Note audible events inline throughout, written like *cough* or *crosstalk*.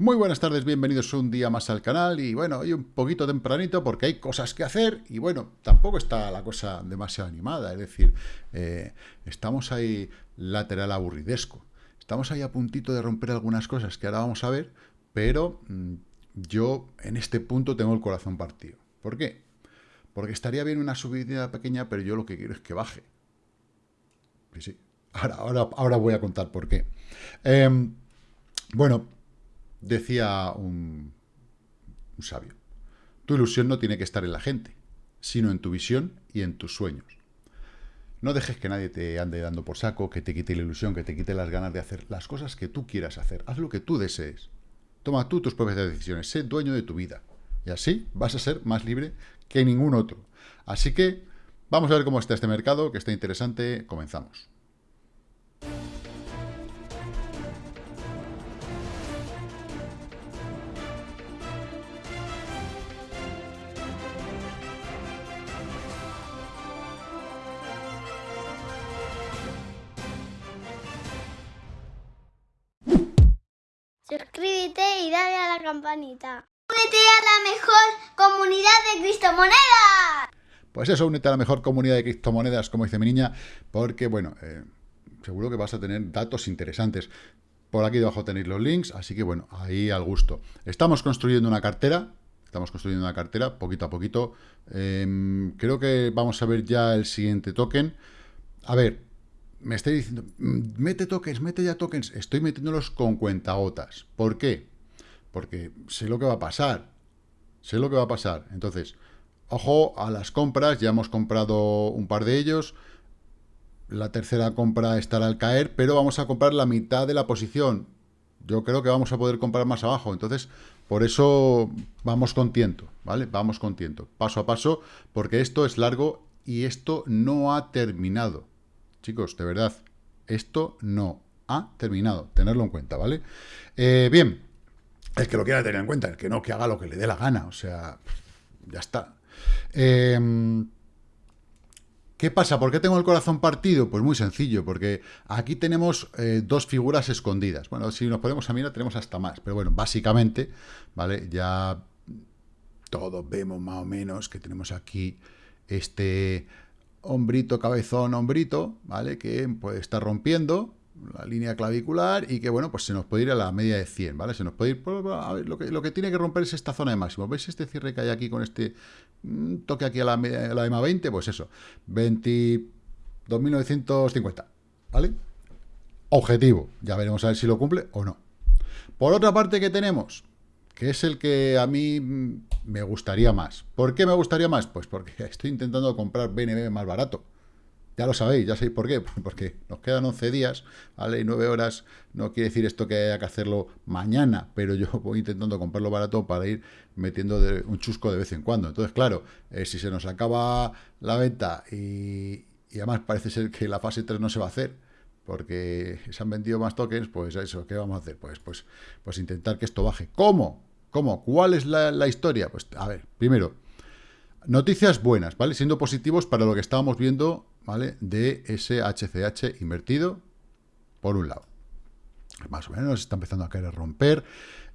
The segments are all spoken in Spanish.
Muy buenas tardes, bienvenidos un día más al canal y bueno, hoy un poquito tempranito porque hay cosas que hacer y bueno, tampoco está la cosa demasiado animada, es decir, eh, estamos ahí lateral aburridesco, estamos ahí a puntito de romper algunas cosas que ahora vamos a ver, pero mm, yo en este punto tengo el corazón partido. ¿Por qué? Porque estaría bien una subida pequeña, pero yo lo que quiero es que baje. Sí. Ahora, ahora, ahora voy a contar por qué. Em, bueno, Decía un, sabio, tu ilusión no tiene que estar en la gente, sino en tu visión y en tus sueños. No dejes que nadie te ande dando por saco, que te quite la ilusión, que te quite las ganas de hacer las cosas que tú quieras hacer. Haz lo que tú desees. Toma tú tus propias decisiones. Sé dueño de tu vida. Y así vas a ser más libre que ningún otro. Así que vamos a ver cómo está este mercado, que está interesante. Comenzamos. Y dale a la campanita. Únete a la mejor comunidad de criptomonedas. Pues eso, únete a la mejor comunidad de criptomonedas, como dice mi niña, porque, bueno, eh, seguro que vas a tener datos interesantes. Por aquí debajo tenéis los links, así que, bueno, ahí al gusto. Estamos construyendo una cartera, estamos construyendo una cartera, poquito a poquito. Em, creo que vamos a ver ya el siguiente token. A ver, me estoy diciendo, mm, mete tokens, mete ya tokens, estoy metiéndolos con cuentagotas. ¿Por qué? Porque sé lo que va a pasar. Sé lo que va a pasar. Entonces, ojo a las compras, ya hemos comprado un par de ellos. La tercera compra estará al caer, pero vamos a comprar la mitad de la posición. Yo creo que vamos a poder comprar más abajo. Entonces, por eso vamos con tiento, ¿vale? Vamos con tiento, paso a paso, porque esto es largo y esto no ha terminado. Chicos, de verdad, esto no ha terminado. Tenerlo en cuenta, ¿vale? Eh, bien, el que lo quiera tener en cuenta, el que no, que haga lo que le dé la gana. O sea, ya está. Em, ¿Qué pasa? ¿Por qué tengo el corazón partido? Pues muy sencillo, porque aquí tenemos eh, dos figuras escondidas. Bueno, si nos ponemos a mirar, tenemos hasta más. Pero bueno, básicamente, ¿vale? Ya todos vemos más o menos que tenemos aquí este hombrito, cabezón, hombrito, ¿vale? Que puede estar rompiendo la línea clavicular y que, bueno, pues se nos puede ir a la media de 100, ¿vale? Se nos puede ir, a ver, lo que, lo que tiene que romper es esta zona de máximo. ¿Veis este cierre que hay aquí con este mm, toque aquí a la, a la EMA 20? Pues eso, 22.950, ¿vale? Objetivo, ya veremos a ver si lo cumple o no. Por otra parte, ¿qué tenemos? que es el que a mí mm, me gustaría más. ¿Por qué me gustaría más? Pues porque *laughs* estoy intentando comprar BNB más barato. Ya lo sabéis, ya sabéis por qué. *laughs* Porque nos quedan 11 días, ¿vale? Y 9 horas no quiere decir esto que haya que hacerlo mañana, pero yo *laughs* voy intentando comprarlo barato para ir metiendo un chusco de vez en cuando. Entonces, claro, eh, si se nos acaba la venta y, y además parece ser que la fase 3 no se va a hacer, porque se han vendido más tokens, pues eso, ¿qué vamos a hacer? Pues, pues, pues intentar que esto baje. ¿Cómo? ¿Cómo? ¿Cuál es la, historia? Pues, a ver, primero, noticias buenas, ¿vale? Siendo positivos para lo que estábamos viendo, ¿vale? De ese HCH invertido, por un lado. Más o menos está empezando a querer romper.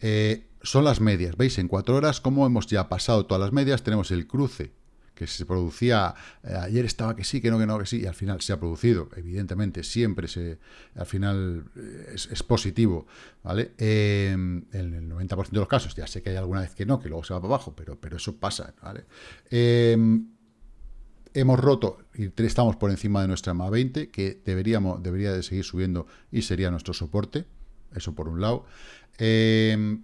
Eh, son las medias, ¿veis? En cuatro horas, como hemos ya pasado todas las medias, tenemos el cruce que se producía, eh, ayer estaba que sí, que no, que no, que sí, y al final se ha producido, evidentemente, siempre se, al final eh, es, positivo, ¿vale? en el 90% de los casos, ya sé que hay alguna vez que no, que luego se va para abajo, pero, pero eso pasa, ¿vale? Hemos roto y estamos por encima de nuestra MA 20, que deberíamos, debería de seguir subiendo y sería nuestro soporte, eso por un lado. Em,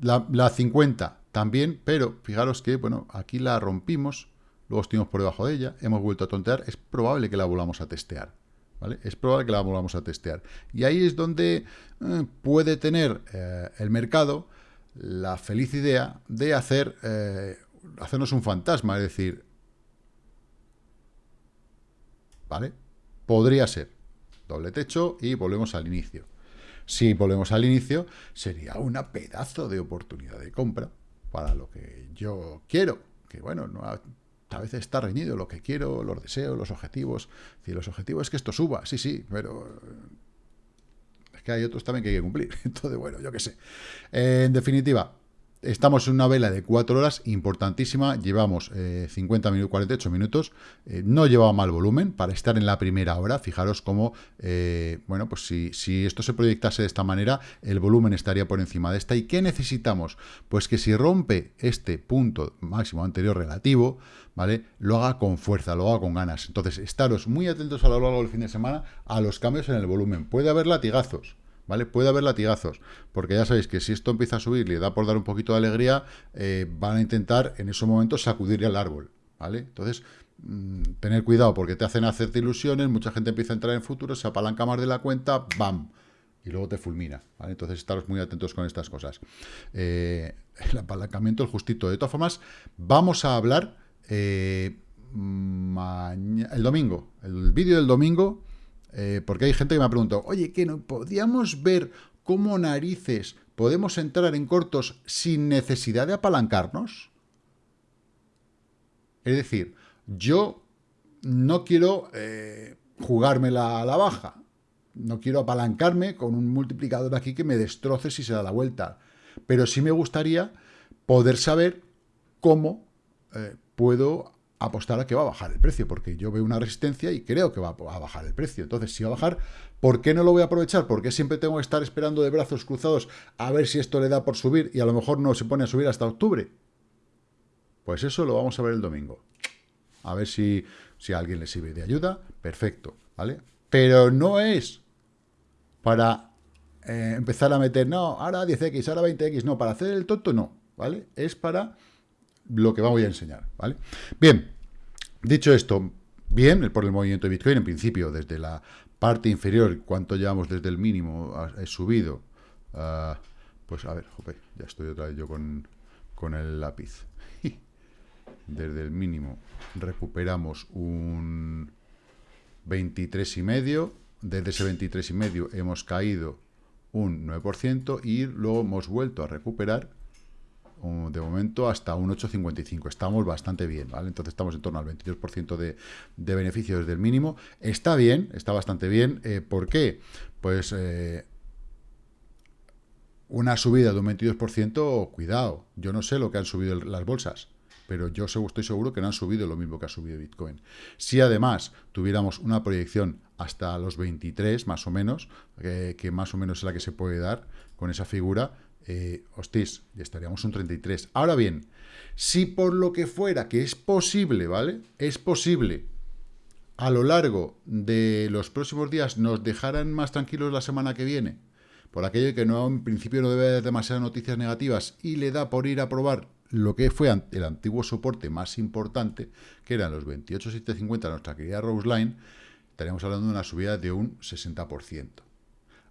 la, la 50 también, pero fijaros que, bueno, aquí la rompimos, luego estuvimos por debajo de ella, hemos vuelto a tontear, es probable que la volvamos a testear. ¿Vale? Es probable que la volvamos a testear. Y ahí es donde eh, puede tener eh, el mercado la feliz idea de hacer eh, hacernos un fantasma, es decir, ¿vale? Podría ser doble techo y volvemos al inicio. Si volvemos al inicio, sería una pedazo de oportunidad de compra para lo que yo quiero, que bueno, no, a veces está reñido lo que quiero, los deseos, los objetivos. Si los objetivos es que esto suba, sí, sí, pero... Es que hay otros también que hay que cumplir. *laughs* Entonces, bueno, yo qué sé. en definitiva, Estamos en una vela de 4 horas, importantísima, llevamos 50 minutos, 48 minutos, no llevaba mal volumen para estar en la primera hora, fijaros cómo, bueno, pues si, si, esto se proyectase de esta manera, el volumen estaría por encima de esta, ¿y qué necesitamos? Pues que si rompe este punto máximo anterior relativo, ¿vale? Lo haga con fuerza, lo haga con ganas, entonces estaros muy atentos a lo largo del fin de semana a los cambios en el volumen, puede haber latigazos, ¿vale? Puede haber latigazos, porque ya sabéis que si esto empieza a subir le da por dar un poquito de alegría, eh, van a intentar en esos momentos sacudirle al árbol, ¿vale? Entonces, mm, tener cuidado porque te hacen hacerte ilusiones, mucha gente empieza a entrar en futuro, se apalanca más de la cuenta, ¡bam! Y luego te fulmina, ¿vale? Entonces, estaros muy atentos con estas cosas. Eh, el apalancamiento, el justito. De todas formas, vamos a hablar eh, el domingo, el vídeo del domingo eh, porque hay gente que me ha preguntado, oye, ¿qué no podríamos ver cómo narices podemos entrar en cortos sin necesidad de apalancarnos? Es decir, yo no quiero eh, jugármela a la baja. No quiero apalancarme con un multiplicador aquí que me destroce si se da la vuelta. Pero sí me gustaría poder saber cómo eh, puedo apostar a que va a bajar el precio, porque yo veo una resistencia y creo que va a bajar el precio. Entonces, si va a bajar, ¿por qué no lo voy a aprovechar? ¿Por qué siempre tengo que estar esperando de brazos cruzados a ver si esto le da por subir y a lo mejor no se pone a subir hasta octubre? Pues eso lo vamos a ver el domingo. A ver si, si a alguien le sirve de ayuda. Perfecto, ¿vale? Pero no es para eh, empezar a meter, no, ahora 10X, ahora 20X, no, para hacer el tonto no, ¿vale? Es para lo que voy a enseñar, ¿vale? Bien, dicho esto, bien por el movimiento de Bitcoin, en principio, desde la parte inferior, cuánto llevamos desde el mínimo, he subido, ah, pues a ver, ya estoy otra vez yo con, con el lápiz. *laughs* desde el mínimo recuperamos un 23 y medio, desde ese 23 y medio hemos caído un 9% y luego hemos vuelto a recuperar de momento hasta un 8,55. Estamos bastante bien, ¿vale? Entonces estamos en torno al 22% de, de beneficio desde el mínimo. Está bien, está bastante bien. Eh, ¿Por qué? Pues eh, una subida de un 22%, cuidado. Yo no sé lo que han subido las bolsas, pero yo estoy seguro que no han subido lo mismo que ha subido Bitcoin. Si además tuviéramos una proyección hasta los 23, más o menos, eh, que más o menos es la que se puede dar con esa figura, eh, hostis, estaríamos un 33. Ahora bien, si por lo que fuera, que es posible, ¿vale? Es posible, a lo largo de los próximos días nos dejaran más tranquilos la semana que viene, por aquello que no en principio no debe haber demasiadas noticias negativas y le da por ir a probar lo que fue el antiguo soporte más importante, que eran los 28.750, nuestra querida Roseline, estaríamos hablando de una subida de un 60%.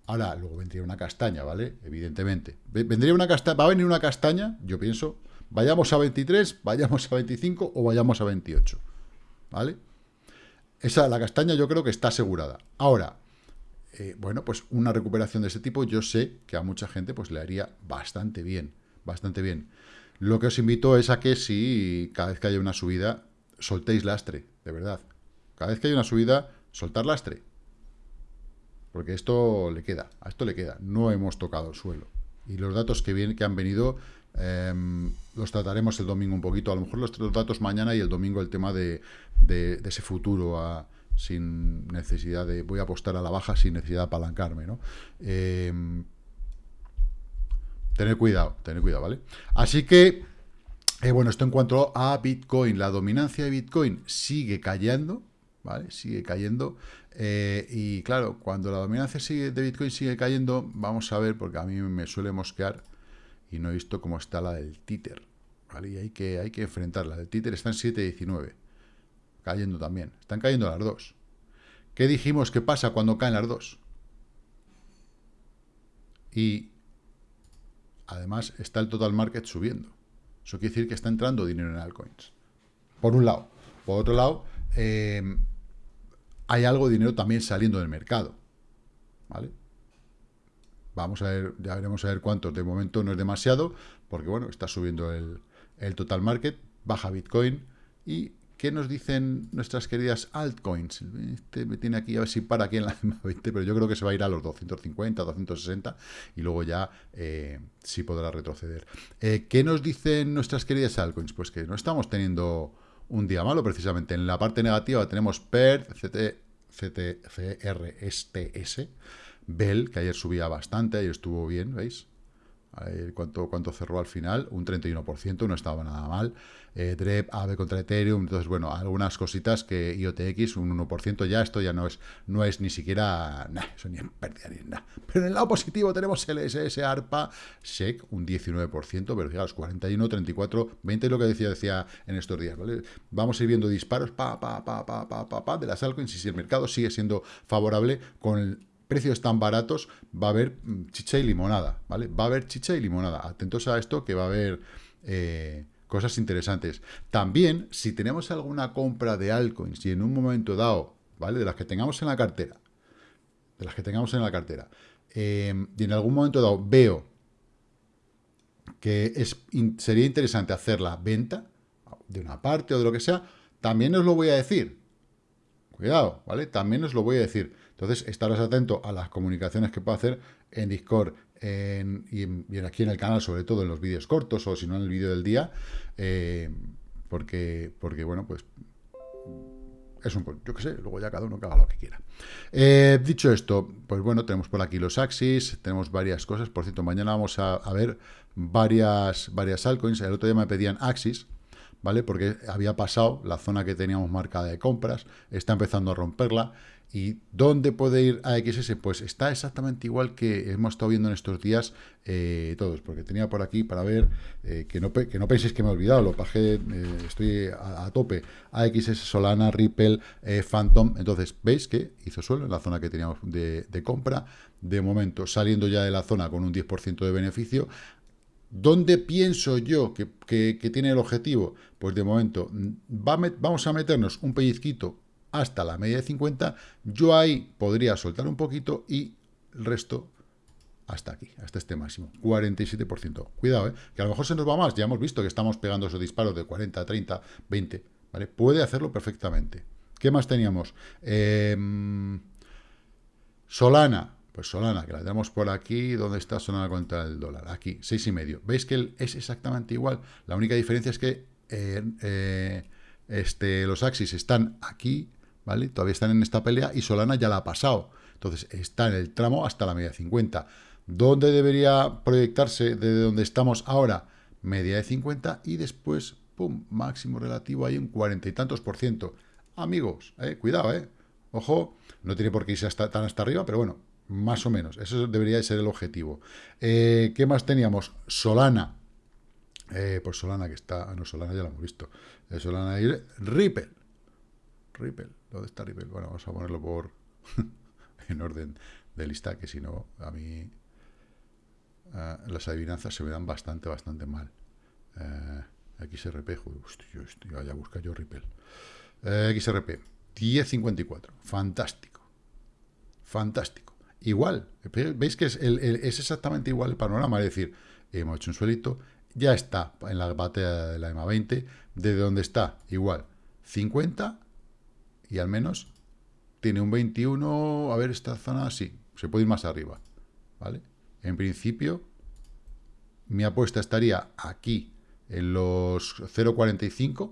Ahora, luego vendría una castaña, ¿vale? Evidentemente. Vendría una castaña, va a venir una castaña, yo pienso, vayamos a 23, vayamos a 25 o vayamos a 28, ¿vale? Esa, la castaña yo creo que está asegurada. Ahora, eh, bueno, pues una recuperación de ese tipo yo sé que a mucha gente pues le haría bastante bien, bastante bien. Lo que os invito es a que si cada vez que haya una subida, soltéis lastre, de verdad. Cada vez que haya una subida, soltar lastre. Porque esto le queda, a esto le queda. No hemos tocado el suelo. Y los datos que, vienen, que han venido em, los trataremos el domingo un poquito. A lo mejor los, datos mañana y el domingo el tema de, ese futuro sin necesidad de... Voy a apostar a la baja sin necesidad de apalancarme, ¿no? Em, tener cuidado, tener cuidado, ¿vale? Así que, eh, bueno, esto en cuanto a Bitcoin. La dominancia de Bitcoin sigue cayendo, ¿vale? Sigue cayendo. Eh, y claro, cuando la dominancia sigue, de Bitcoin sigue cayendo, vamos a ver, porque a mí me suele mosquear y no he visto cómo está la del títer. ¿vale? Y hay que, hay que enfrentarla. El títer está en 7.19, cayendo también. Están cayendo las dos. ¿Qué dijimos que pasa cuando caen las dos? Y además está el total market subiendo. Eso quiere decir que está entrando dinero en altcoins. Por un lado. Por otro lado, eh, hay algo de dinero también saliendo del mercado. ¿Vale? Vamos a ver, ya veremos a ver cuántos. De momento no es demasiado, porque bueno, está subiendo el, total market, baja Bitcoin y ¿Qué nos dicen nuestras queridas altcoins? Este me tiene aquí, a ver si para aquí en la *laughs* 20, pero yo creo que se va a ir a los 250, 260 y luego ya eh, sí podrá retroceder. Eh, ¿Qué nos dicen nuestras queridas altcoins? Pues que no estamos teniendo un día malo, precisamente. En la parte negativa tenemos PER, CT, CTCR, STS, Bell, que ayer subía bastante, ayer estuvo bien, ¿veis? ¿Cuánto, ¿Cuánto cerró al final? Un 31%, no estaba nada mal. Eh, DREP, AVE contra Ethereum, entonces, bueno, algunas cositas que IOTX, un 1%, ya esto ya no es no es ni siquiera, nah, eso ni en pérdida ni nada. Pero en el lado positivo tenemos el SS, ARPA, SEC, un 19%, pero fijaos, 41, 34, 20 lo que decía, decía en estos días. Vamos a ir viendo disparos, pa, pa, pa, pa, pa, pa, pa de las altcoins, y si el mercado sigue siendo favorable con el precios tan baratos, va a haber mm, chicha y limonada, ¿vale? Va a haber chicha y limonada. Atentos a esto, que va a haber eh, cosas interesantes. También, si tenemos alguna compra de altcoins y en un momento dado, ¿vale? De las que tengamos en la cartera, de las que tengamos en la cartera, eh, y en algún momento dado veo que es, sería interesante hacer la venta de una parte o de lo que sea, también os lo voy a decir. Cuidado, ¿vale? También os lo voy a decir. Entonces, estaros atento a las comunicaciones que puedo hacer en Discord y, aquí en el canal, sobre todo en los vídeos cortos o si no en el vídeo del día, eh, porque, porque, bueno, pues es un, yo qué sé, luego ya cada uno que haga lo que quiera. Eh, dicho esto, pues bueno, tenemos por aquí los Axis, tenemos varias cosas. Por cierto, mañana vamos a, a ver varias, varias altcoins. El otro día me pedían Axis, ¿vale? Porque había pasado la zona que teníamos marcada de compras, está empezando a romperla. ¿Y dónde puede ir AXS? Pues está exactamente igual que hemos estado viendo en estos días eh, todos, porque tenía por aquí para ver, eh, que, no, que no penséis que me he olvidado, lo bajé, eh, estoy a, tope, AXS, Solana, Ripple, Phantom, entonces veis que hizo suelo en la zona que teníamos de, compra, de momento saliendo ya de la zona con un 10% de beneficio, ¿Dónde pienso yo que, tiene el objetivo? Pues de momento mm, vamos a meternos un pellizquito hasta la media de 50, yo ahí podría soltar un poquito y el resto hasta aquí, hasta este máximo, 47%. Cuidado, ¿eh? que a lo mejor se nos va más, ya hemos visto que estamos pegando esos disparos de 40, 30, 20, ¿vale? Puede hacerlo perfectamente. ¿Qué más teníamos? Em, Solana, pues Solana, que la tenemos por aquí, ¿dónde está Solana contra el dólar? Aquí, seis y medio. ¿Veis que es exactamente igual? La única diferencia es que eh, eh, este, los axis están aquí, ¿vale? Todavía están en esta pelea y Solana ya la ha pasado. Entonces, está en el tramo hasta la media de 50. ¿Dónde debería proyectarse desde donde estamos ahora? Media de 50 y después, pum, máximo relativo ahí en cuarenta y tantos por ciento. Amigos, eh, cuidado, eh. Ojo, no tiene por qué irse hasta, tan hasta arriba, pero bueno, más o menos. Eso debería ser el objetivo. Eh, ¿Qué más teníamos? Solana. Eh, pues Solana que está... Ah, no, Solana ya lo hemos visto. Solana y Ripple. Ripple. ¿Dónde está Ripple? Bueno, vamos a ponerlo por *laughs* en orden de lista, que si no, a mí uh, las adivinanzas se me dan bastante, bastante mal. Uh, XRP, hostia, hostia, vaya a buscar yo Ripple. Uh, XRP, 10.54, fantástico. Fantástico. Igual, veis que es, el, es exactamente igual el panorama, es decir, hemos hecho un suelito, ya está en la batea de la EMA 20, de donde está, igual, 50 y al menos tiene un 21, a ver, esta zona, sí, se puede ir más arriba, ¿vale? En principio, mi apuesta estaría aquí, en los 0,45,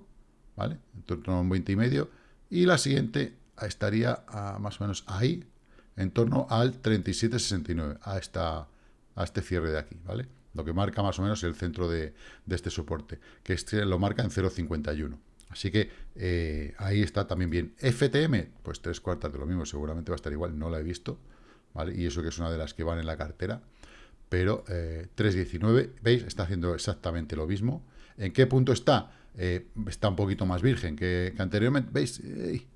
¿vale? En torno a un 20 y medio, y la siguiente estaría más o menos ahí, en torno al 37,69, a, esta, a este cierre de aquí, ¿vale? Lo que marca más o menos el centro de, de este soporte, que este lo marca en 0,51. Así que eh, ahí está también bien. FTM, pues tres cuartas de lo mismo, seguramente va a estar igual, no la he visto, ¿vale? Y eso que es una de las que van en la cartera, pero eh, 3.19, ¿veis? Está haciendo exactamente lo mismo. ¿En qué punto está? Eh, está un poquito más virgen que, anteriormente, ¿veis?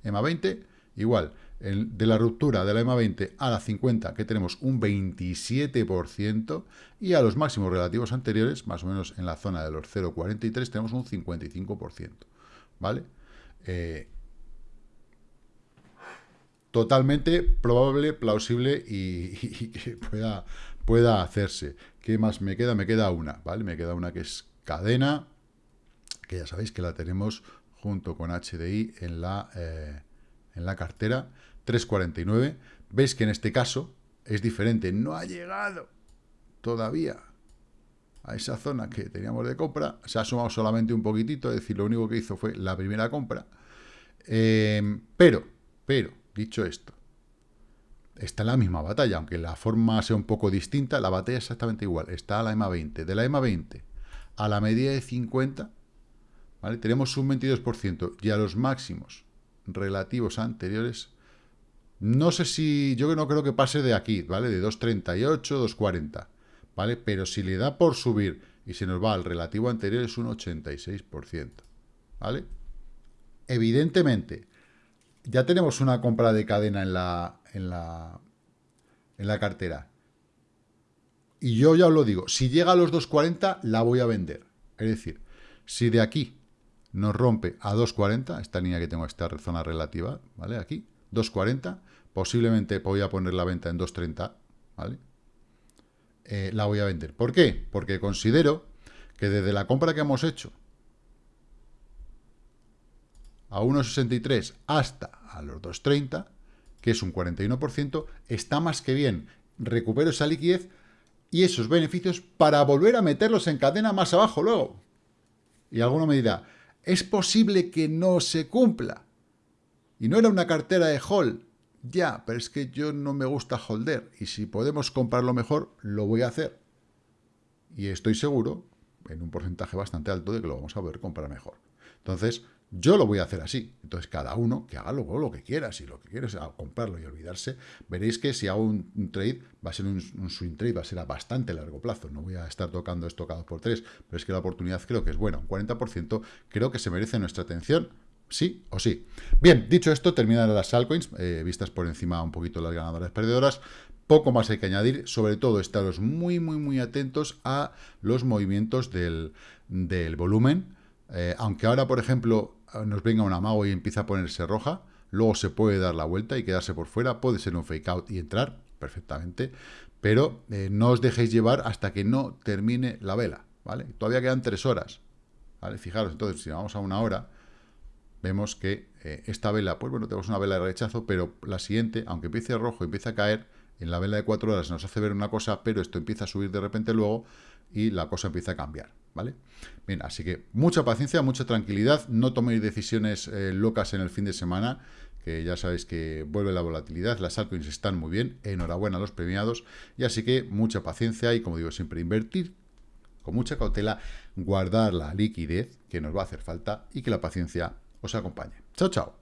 EMA 20, igual. de la ruptura de la EMA 20 a la 50, que tenemos un 27%, y a los máximos relativos anteriores, más o menos en la zona de los 0,43, tenemos un 55%. ¿Vale? Eh, totalmente probable, plausible *laughs* y, que pueda, pueda hacerse. ¿Qué más me queda? Me queda una, ¿vale? Me queda una que es cadena, que ya sabéis que la tenemos junto con HDI en la, eh, en la cartera, 3,49. Veis que en este caso es diferente, no ha llegado todavía a esa zona que teníamos de compra, se ha sumado solamente un poquitito, es decir, lo único que hizo fue la primera compra. Eh, pero, pero, dicho esto, está en la misma batalla, aunque la forma sea un poco distinta, la batalla es exactamente igual, está a la EMA 20. De la EMA 20 a la medida de 50, ¿vale? tenemos un 22%, y a los máximos relativos anteriores, no sé si, yo no creo que pase de aquí, ¿vale? De 2.38, 2.40, ¿vale? Pero si le da por subir y se nos va al relativo anterior es un 86%, ¿vale? Evidentemente, ya tenemos una compra de cadena en la, en la, en la cartera. Y yo ya os lo digo, si llega a los 2.40, la voy a vender. Es decir, si de aquí nos rompe a 2.40, esta línea que tengo, esta zona relativa, ¿vale? Aquí, 2.40, posiblemente voy a poner la venta en 2.30, ¿vale? Eh, la voy a vender. ¿Por qué? Porque considero que desde la compra que hemos hecho a 1.63 hasta a los 2.30, que es un 41%, está más que bien. Recupero esa liquidez y esos beneficios para volver a meterlos en cadena más abajo luego. Y alguno me dirá, ¿es posible que no se cumpla? Y no era una cartera de hold. Ya, pero es que yo no me gusta holder. Y si podemos comprarlo mejor, lo voy a hacer. Y estoy seguro, en un porcentaje bastante alto, de que lo vamos a poder comprar mejor. Entonces, yo lo voy a hacer así. Entonces, cada uno que haga luego lo que quiera. Si lo que quiere es comprarlo y olvidarse, veréis que si hago un, trade, va a ser un, swing trade, va a ser a bastante largo plazo. No voy a estar tocando esto cada por tres, pero es que la oportunidad creo que es buena. Un 40% creo que se merece nuestra atención, sí o sí. Bien, dicho esto, terminan las altcoins, eh, vistas por encima un poquito las ganadoras perdedoras. Poco más hay que añadir, sobre todo estaros muy, muy, muy atentos a los movimientos del, del volumen. Eh, aunque ahora, por ejemplo, nos venga un amago y empieza a ponerse roja, luego se puede dar la vuelta y quedarse por fuera, puede ser un fake out y entrar perfectamente, pero eh, no os dejéis llevar hasta que no termine la vela, ¿vale? Todavía quedan tres horas, ¿vale? Fijaros, entonces, si vamos a una hora, vemos que eh, esta vela, pues bueno, tenemos una vela de rechazo, pero la siguiente, aunque empiece rojo, empieza a caer, en la vela de cuatro horas nos hace ver una cosa, pero esto empieza a subir de repente luego y la cosa empieza a cambiar. ¿vale? Bien, así que mucha paciencia, mucha tranquilidad, no toméis decisiones eh, locas en el fin de semana, que ya sabéis que vuelve la volatilidad, las altcoins están muy bien, enhorabuena a los premiados, y así que mucha paciencia y, como digo siempre, invertir con mucha cautela, guardar la liquidez que nos va a hacer falta y que la paciencia os acompañe. Chao, chao.